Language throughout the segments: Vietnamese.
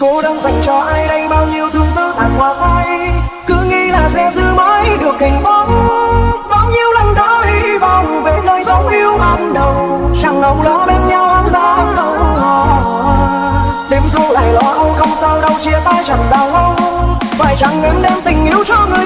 Cô đang dành cho ai đây? Bao nhiêu thương tư tàn hoa phai? Cứ nghĩ là sẽ giữ mãi được hình bóng. Bao nhiêu lần đã hy vọng về nơi dấu yêu ban đầu. Chẳng ngầu lo bên nhau ăn lá câu Đêm thu lại lo âu, không sao đâu, chia tay chẳng đau lâu Phải chẳng em đem tình yêu cho người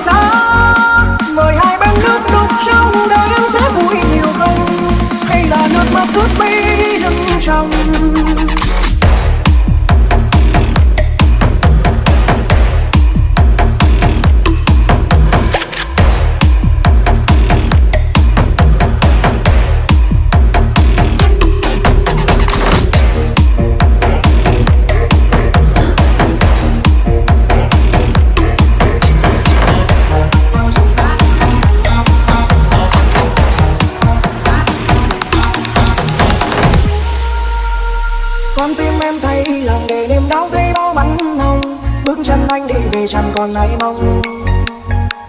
con tim em thấy lòng để niềm đau thấy bao bắn hồng bước chân anh đi về chẳng còn ai mong.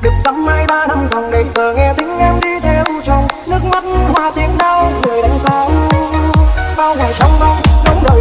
Được dăm hai ba năm dòng để giờ nghe tiếng em đi theo chồng. Nước mắt hoa tiếng đau người đánh sao bao ngày trong bóng đông đời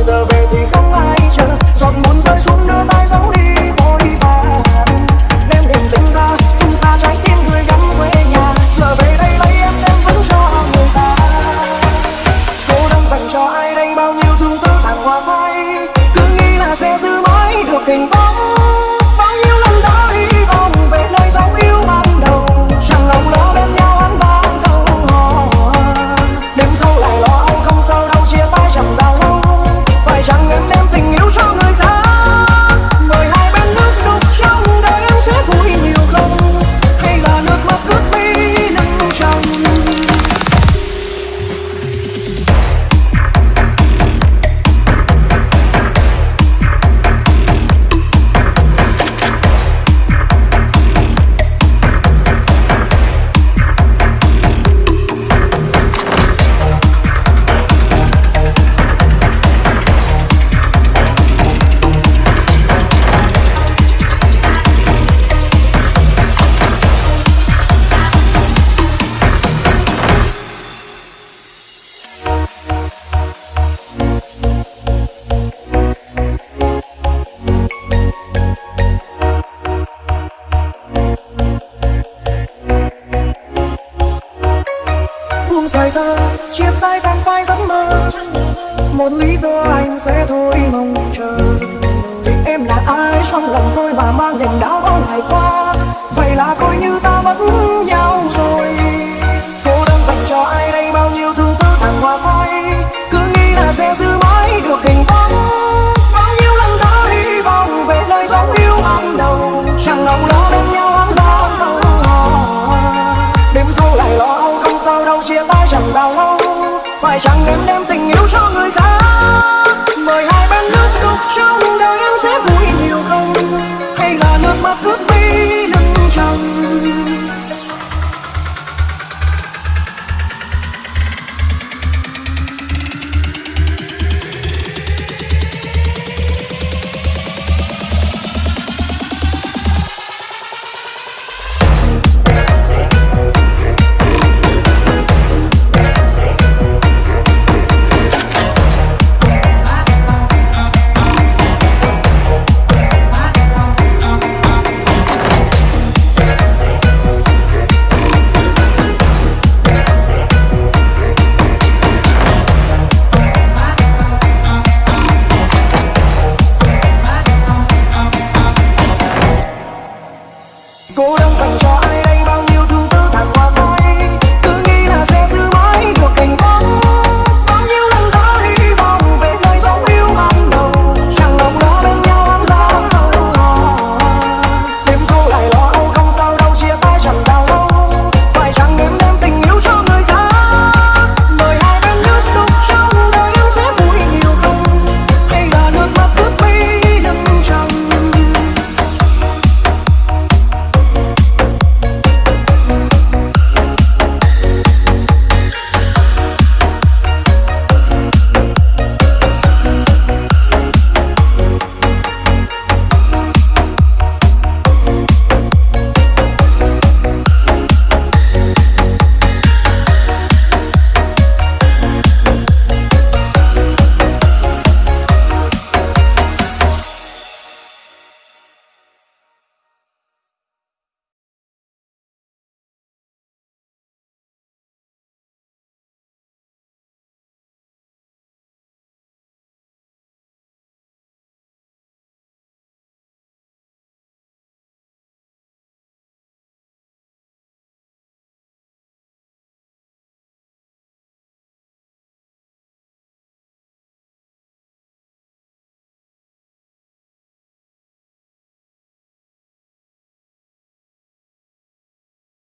buông dài ta chia tay tan phai giấc mơ. Một lý do anh sẽ thôi mong chờ. Vì em là ai, trong lòng tôi mà mang niềm đau bao ngày qua. Vậy là coi như ta phải chẳng em đem tình yêu cho người khác.